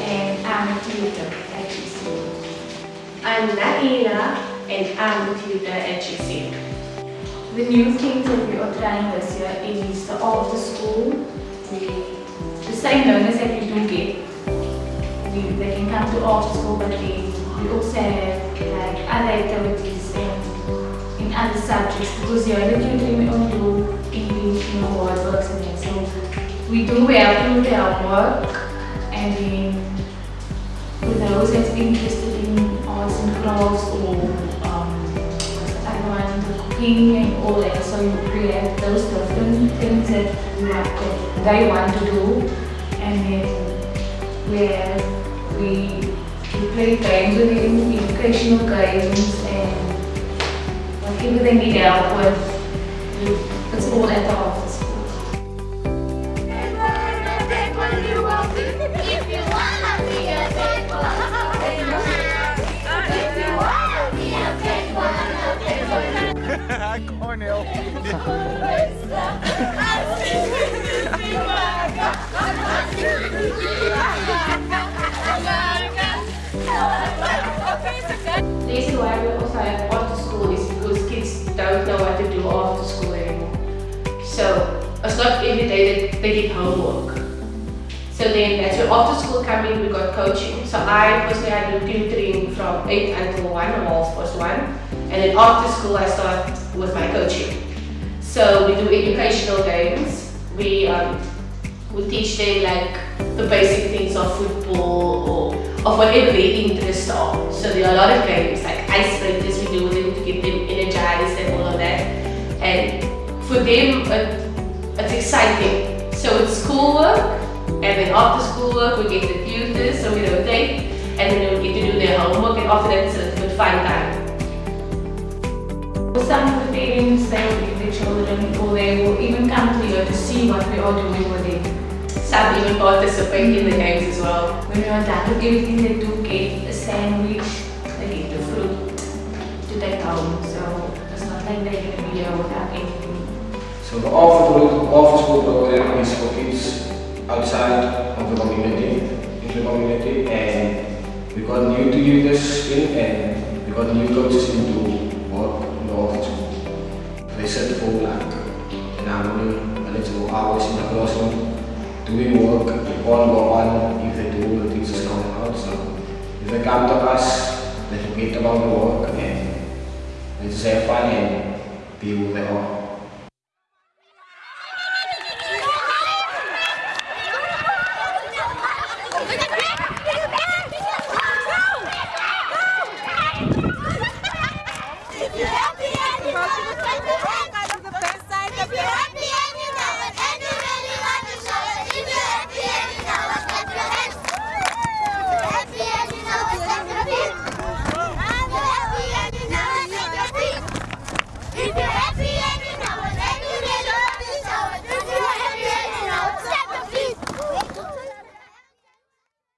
and I'm a tutor at GC. I'm Naila and I'm a tutor at GC. The new things that we are trying this year is the after school. We, the same learners that we do get, we, they can come to after school, but they, we also have like other activities and in other subjects because the other tutoring we only do English, you know, word works and that. So we do help you with our work and then for those that's interested in arts and crafts or um, the cooking and all that. So you create those different things that that they want to do, and then where we we play games with them, educational games, and whatever they need help with, it's all at the one, a big one. Cornel. The reason why we also have after school is because kids don't know what to do after school anymore. So it's not every day that they get homework. So then that's where after school coming we got coaching. So I personally I do tutoring from 8 until 1 or half past 1. And then after school I start with my coaching. So we do educational games. We um, we teach them like the basic things of football or of whatever their interests are. So there are a lot of games like icebreakers we do with them to get them energized and all of that. And for them it, it's exciting. So it's schoolwork and then after schoolwork we get the tutors so we rotate and then we get to do their homework and after that it's a good fun time. Some of the parents, they will bring their children or they will even come to you to see what we are doing with them. Some even participate in the games as well. When we are done with everything, they do get a sandwich, they get the fruit to take home. So it's not like they're going to be here without anything. So the after, after school program is for kids outside of the community, in the community, and we got new tutors in and we got new coaches in to work the after school. They set for like an hour, a little hours in the classroom doing work, they can't go on if they do, the teachers coming out. So if they come to us, they forget about the work and they just have fun and be who they are.